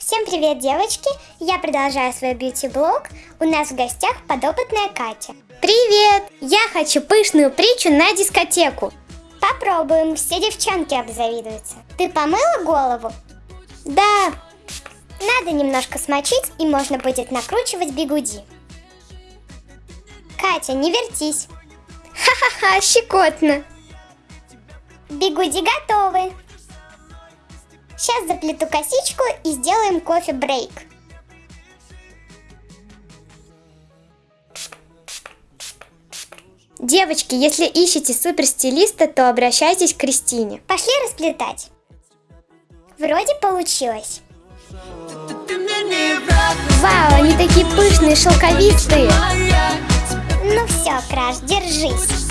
Всем привет, девочки! Я продолжаю свой бьюти-блог. У нас в гостях подопытная Катя. Привет! Я хочу пышную притчу на дискотеку. Попробуем, все девчонки обзавидуются. Ты помыла голову? Да, Надо немножко смочить, и можно будет накручивать бигуди. Катя, не вертись. ха-ха-ха, щекотно. Бигуди готовы. Сейчас заплету косичку и сделаем кофе-брейк. Девочки, если ищете суперстилиста, то обращайтесь к Кристине. Пошли расплетать. Вроде получилось. Вау, они такие пышные, шелковистые. Ну все, Краш, держись.